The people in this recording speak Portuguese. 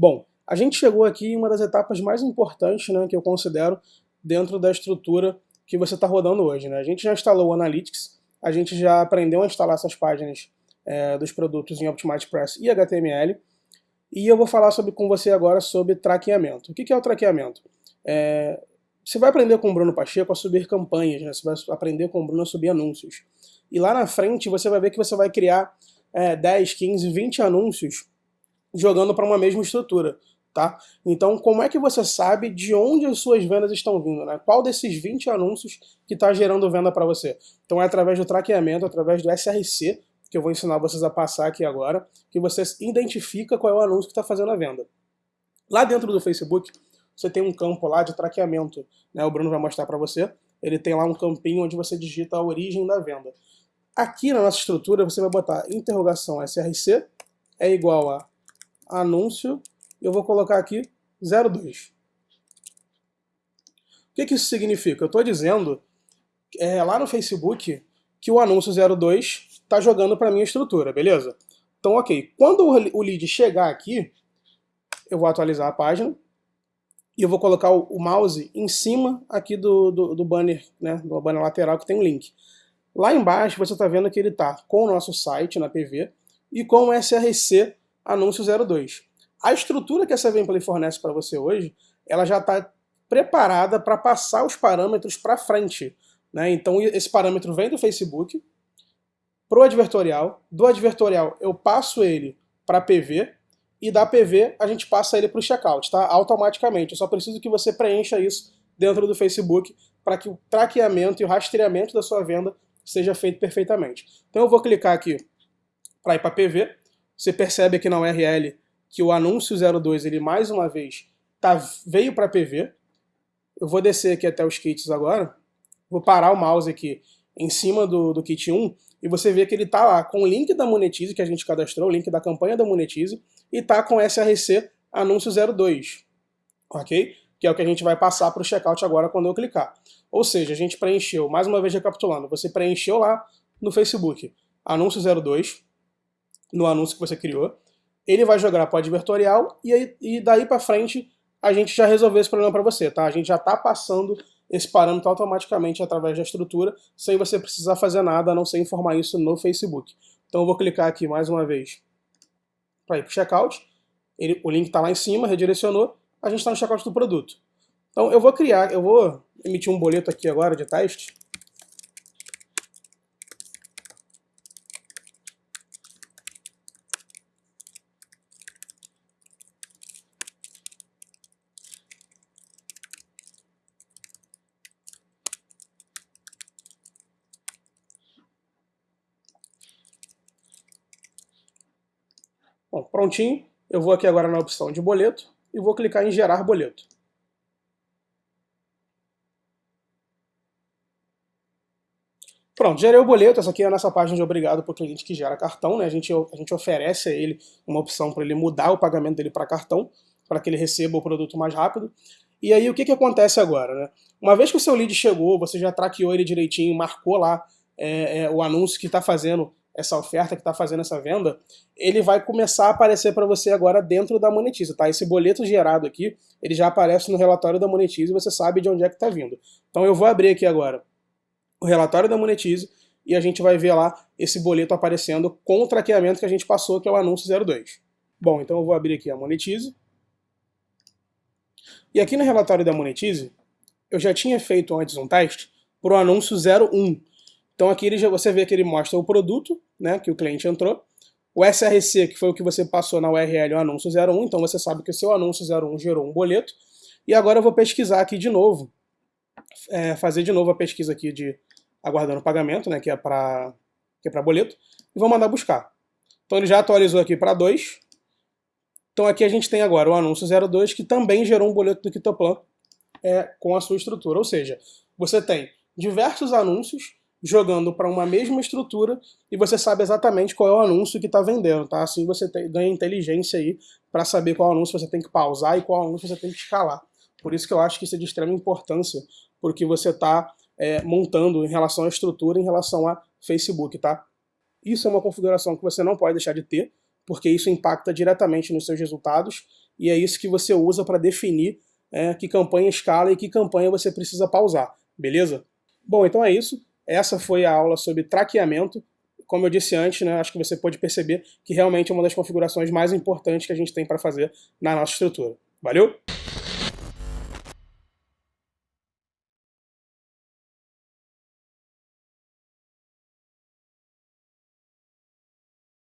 Bom, a gente chegou aqui em uma das etapas mais importantes né, que eu considero dentro da estrutura que você está rodando hoje. Né? A gente já instalou o Analytics, a gente já aprendeu a instalar essas páginas é, dos produtos em Optimize e HTML, e eu vou falar sobre, com você agora sobre traqueamento. O que é o traqueamento? É, você vai aprender com o Bruno Pacheco a subir campanhas, né? você vai aprender com o Bruno a subir anúncios. E lá na frente você vai ver que você vai criar é, 10, 15, 20 anúncios jogando para uma mesma estrutura. Tá? Então, como é que você sabe de onde as suas vendas estão vindo? Né? Qual desses 20 anúncios que está gerando venda para você? Então é através do traqueamento, através do SRC, que eu vou ensinar vocês a passar aqui agora, que você identifica qual é o anúncio que está fazendo a venda. Lá dentro do Facebook, você tem um campo lá de traqueamento, né? o Bruno vai mostrar para você, ele tem lá um campinho onde você digita a origem da venda. Aqui na nossa estrutura você vai botar interrogação SRC é igual a anúncio, eu vou colocar aqui 02. O que, que isso significa? Eu estou dizendo é, lá no Facebook que o anúncio 02 está jogando para a minha estrutura, beleza? Então, ok. Quando o lead chegar aqui, eu vou atualizar a página e eu vou colocar o, mouse em cima aqui do, do, do, banner, né, do banner lateral que tem um link. Lá embaixo você está vendo que ele está com o nosso site na PV e com o SRC anúncio 02. A estrutura que essa Vemplay fornece para você hoje, ela já está preparada para passar os parâmetros para frente. Né? Então esse parâmetro vem do Facebook, para o advertorial, do advertorial eu passo ele para PV, e da PV a gente passa ele para o checkout, tá? automaticamente. Eu só preciso que você preencha isso dentro do Facebook para que o traqueamento e o rastreamento da sua venda seja feito perfeitamente. Então eu vou clicar aqui para ir para PV, você percebe aqui na URL que o anúncio 02 ele mais uma vez tá, veio para PV, eu vou descer aqui até os kits agora, vou parar o mouse aqui em cima do, do kit 1 e você vê que ele está lá com o link da Monetize que a gente cadastrou, o link da campanha da Monetize, e está com SRC anúncio 02, ok? Que é o que a gente vai passar para o checkout agora quando eu clicar. Ou seja, a gente preencheu, mais uma vez recapitulando, você preencheu lá no Facebook anúncio 02, no anúncio que você criou, ele vai jogar para o advertorial e, e daí para frente a gente já resolveu esse problema para você, tá? A gente já está passando esse parâmetro automaticamente através da estrutura, sem você precisar fazer nada, a não ser informar isso no Facebook. Então eu vou clicar aqui mais uma vez para ir para o checkout, ele, o link está lá em cima, redirecionou, a gente está no checkout do produto. Então eu vou criar, eu vou emitir um boleto aqui agora de teste, Bom, prontinho. Eu vou aqui agora na opção de boleto e vou clicar em gerar boleto. Pronto, gerei o boleto, essa aqui é a nossa página de obrigado para o cliente que gera cartão, né? A gente, a gente oferece a ele uma opção para ele mudar o pagamento dele para cartão, para que ele receba o produto mais rápido. E aí o que, que acontece agora, né? Uma vez que o seu lead chegou, você já traqueou ele direitinho, marcou lá é, é, o anúncio que está fazendo essa oferta que está fazendo essa venda, ele vai começar a aparecer para você agora dentro da Monetize, tá? Esse boleto gerado aqui, ele já aparece no relatório da Monetize e você sabe de onde é que está vindo. Então eu vou abrir aqui agora o relatório da Monetize e a gente vai ver lá esse boleto aparecendo com o traqueamento que a gente passou, que é o anúncio 02. Bom, então eu vou abrir aqui a Monetize. E aqui no relatório da Monetize, eu já tinha feito antes um teste para o anúncio 01, então aqui ele, você vê que ele mostra o produto, né, que o cliente entrou, o SRC, que foi o que você passou na URL, o anúncio 01, então você sabe que o seu anúncio 01 gerou um boleto, e agora eu vou pesquisar aqui de novo, é, fazer de novo a pesquisa aqui de aguardando pagamento, né, que é para é boleto, e vou mandar buscar. Então ele já atualizou aqui para 2, então aqui a gente tem agora o anúncio 02, que também gerou um boleto do Quitoplan é, com a sua estrutura, ou seja, você tem diversos anúncios jogando para uma mesma estrutura e você sabe exatamente qual é o anúncio que está vendendo, tá? Assim você tem, ganha inteligência aí para saber qual anúncio você tem que pausar e qual anúncio você tem que escalar. Por isso que eu acho que isso é de extrema importância, porque você está é, montando em relação à estrutura, em relação a Facebook, tá? Isso é uma configuração que você não pode deixar de ter, porque isso impacta diretamente nos seus resultados e é isso que você usa para definir é, que campanha escala e que campanha você precisa pausar, beleza? Bom, então é isso. Essa foi a aula sobre traqueamento. Como eu disse antes, né, acho que você pode perceber que realmente é uma das configurações mais importantes que a gente tem para fazer na nossa estrutura. Valeu?